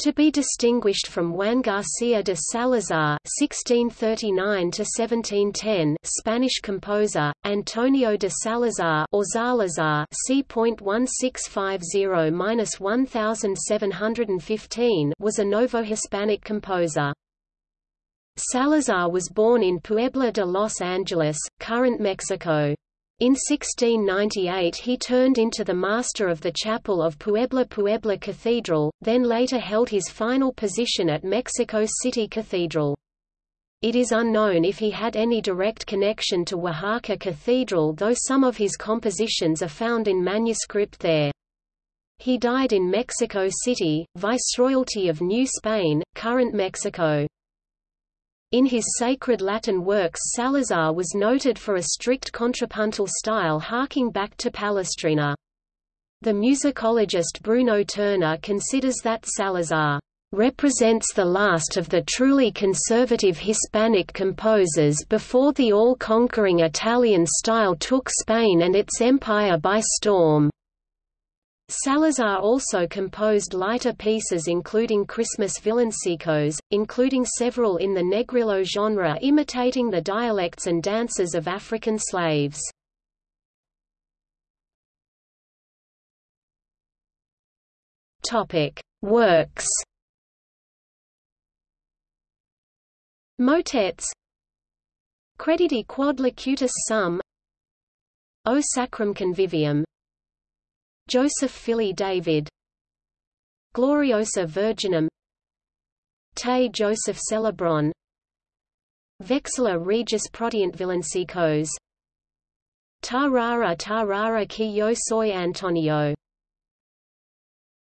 To be distinguished from Juan García de Salazar (1639–1710), Spanish composer, Antonio de Salazar or Zalazar (c.1650–1715) was a Novo-Hispanic composer. Salazar was born in Puebla de Los Angeles, current Mexico. In 1698 he turned into the master of the chapel of Puebla Puebla Cathedral, then later held his final position at Mexico City Cathedral. It is unknown if he had any direct connection to Oaxaca Cathedral though some of his compositions are found in manuscript there. He died in Mexico City, Viceroyalty of New Spain, current Mexico. In his sacred Latin works Salazar was noted for a strict contrapuntal style harking back to Palestrina. The musicologist Bruno Turner considers that Salazar represents the last of the truly conservative Hispanic composers before the all-conquering Italian style took Spain and its empire by storm. Salazar also composed lighter pieces including Christmas villancicos, including several in the negrillo genre imitating the dialects and dances of African slaves. Works. Motets. Credidi quod locutus sum. O Sacrum Convivium Joseph fili David. Gloriosa Virginum. Te Joseph Celebrent. Vexilla Regis Prodeunt Villancicos. Ta rara ta qui yo soy Antonio